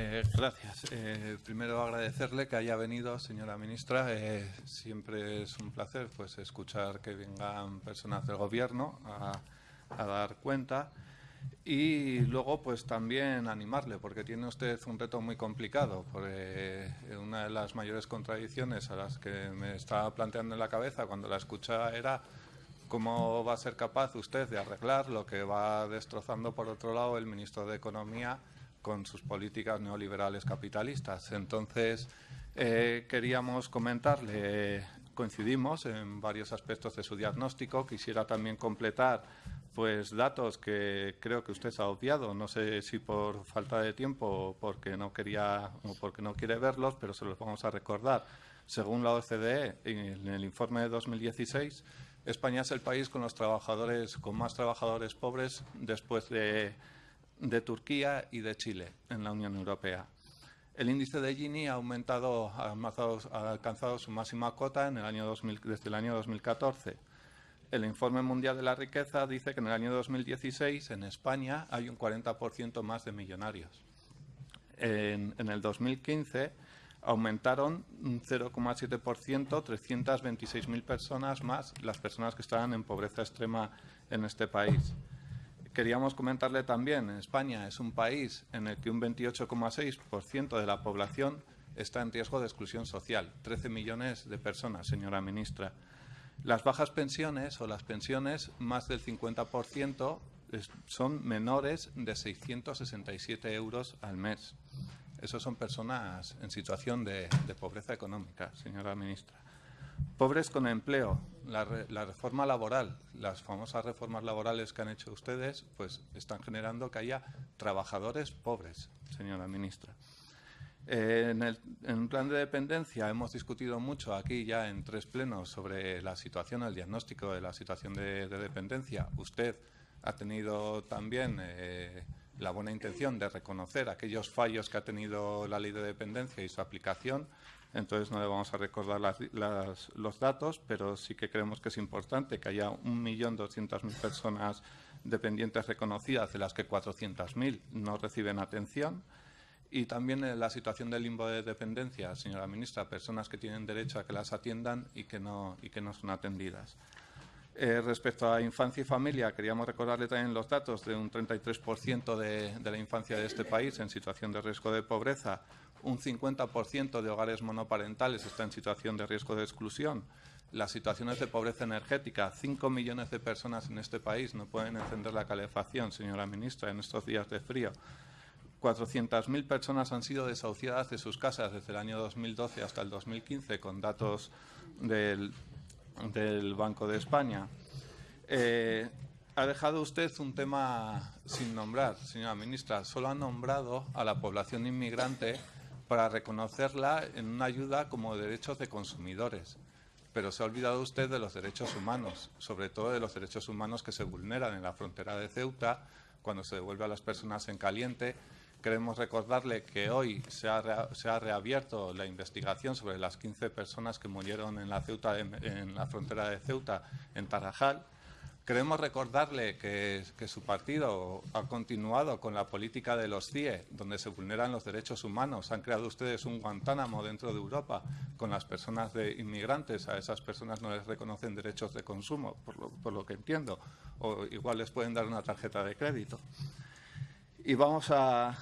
Eh, gracias. Eh, primero agradecerle que haya venido, señora ministra. Eh, siempre es un placer pues, escuchar que vengan personas del Gobierno a, a, dar cuenta. Y luego, pues también animarle, porque tiene usted un reto muy complicado. Porque una de las mayores contradicciones a las que me estaba planteando en la cabeza cuando la escuchaba era cómo va a ser capaz usted de arreglar lo que va destrozando, por otro lado, el ministro de Economía con sus políticas neoliberales capitalistas. Entonces, eh, queríamos comentarle, coincidimos en varios aspectos de su diagnóstico. Quisiera también completar pues datos que creo que usted ha obviado, no sé si por falta de tiempo o porque no quería o porque no quiere verlos, pero se los vamos a recordar. Según la OCDE, en el informe de 2016, España es el país con los trabajadores con más trabajadores pobres después de de Turquía y de Chile en la Unión Europea. El índice de Gini ha aumentado, ha alcanzado su máxima cota en el año desde el año 2014. El informe mundial de la riqueza dice que en el año 2016 en España hay un 40% más de millonarios. En, en el 2015 aumentaron un 0,7%, 326.000 personas más las personas que estaban en pobreza extrema en este país. Queríamos comentarle también, España es un país en el que un 28,6% de la población está en riesgo de exclusión social, 13 millones de personas, señora ministra. Las bajas pensiones o las pensiones, más del 50%, son menores de 667 euros al mes. Esos son personas en situación de, de pobreza económica, señora ministra. Pobres con empleo, la, reforma laboral, las famosas reformas laborales que han hecho ustedes, pues están generando que haya trabajadores pobres, señora ministra. Eh, en, el, en, plan de dependencia hemos discutido mucho aquí ya en tres plenos sobre la situación, el diagnóstico de la situación de, de dependencia. Usted ha tenido también eh, la buena intención de reconocer aquellos fallos que ha tenido la ley de dependencia y su aplicación entonces no le vamos a recordar los datos, pero sí que creemos que es importante que haya 1.200.000 personas dependientes reconocidas, de las que 400.000 no reciben atención. Y también en la situación del limbo de dependencia, señora ministra, personas que tienen derecho a que las atiendan y que no, y que no son atendidas. Eh, respecto a infancia y familia, queríamos recordarle también los datos de un 33% de, de la infancia de este país en situación de riesgo de pobreza, un 50% de hogares monoparentales está en situación de riesgo de exclusión. Las situaciones de pobreza energética, 5 millones de personas en este país no pueden encender la calefacción, señora ministra, en estos días de frío. 400.000 personas han sido desahuciadas de sus casas desde el año 2012 hasta el 2015, con datos del, del Banco de España. Eh, ha dejado usted un tema sin nombrar, señora ministra. Solo ha nombrado a la población inmigrante para reconocerla en una ayuda como derechos de consumidores. Pero se ha olvidado usted de los derechos humanos, sobre todo de los derechos humanos que se vulneran en la frontera de Ceuta, cuando se devuelve a las personas en caliente. Queremos recordarle que hoy se ha, reabierto la investigación sobre las 15 personas que murieron en la, Ceuta, en la frontera de Ceuta, en Tarajal, Queremos recordarle que, su partido ha continuado con la política de los CIE, donde se vulneran los derechos humanos. Han creado ustedes un Guantánamo dentro de Europa con las personas de inmigrantes. A esas personas no les reconocen derechos de consumo, por lo, por lo que entiendo. O igual les pueden dar una tarjeta de crédito. Y vamos a,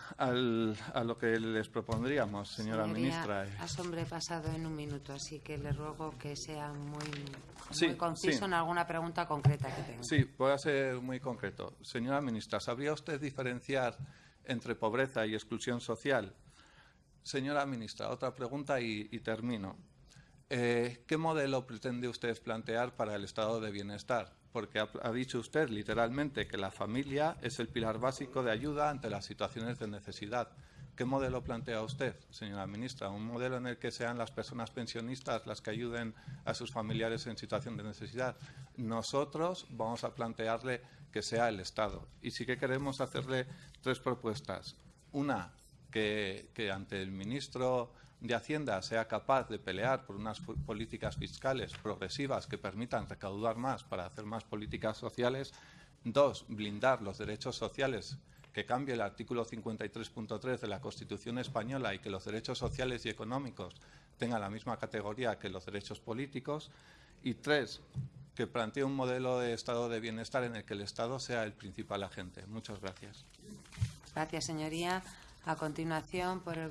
lo que les propondríamos, señora ministra. Ha sobrepasado en un minuto, así que le ruego que sea muy, conciso en alguna pregunta concreta que tenga. Sí, voy a ser muy concreto. Señora ministra, ¿sabría usted diferenciar entre pobreza y exclusión social? Señora ministra, otra pregunta y, termino. Eh, ¿Qué modelo pretende usted plantear para el estado de bienestar? Porque ha, dicho usted literalmente que la familia es el pilar básico de ayuda ante las situaciones de necesidad. ¿Qué modelo plantea usted, señora ministra? ¿Un modelo en el que sean las personas pensionistas las que ayuden a sus familiares en situación de necesidad? Nosotros vamos a plantearle que sea el Estado. Y sí que queremos hacerle tres propuestas. Una, que, que ante el ministro de Hacienda sea capaz de pelear por unas políticas fiscales progresivas que permitan recaudar más para hacer más políticas sociales. Dos, blindar los derechos sociales que cambie el artículo 53.3 de la Constitución española y que los derechos sociales y económicos tengan la misma categoría que los derechos políticos. Y tres, que plantee un modelo de estado de bienestar en el que el Estado sea el principal agente. Muchas gracias. Gracias, señoría. A continuación, por el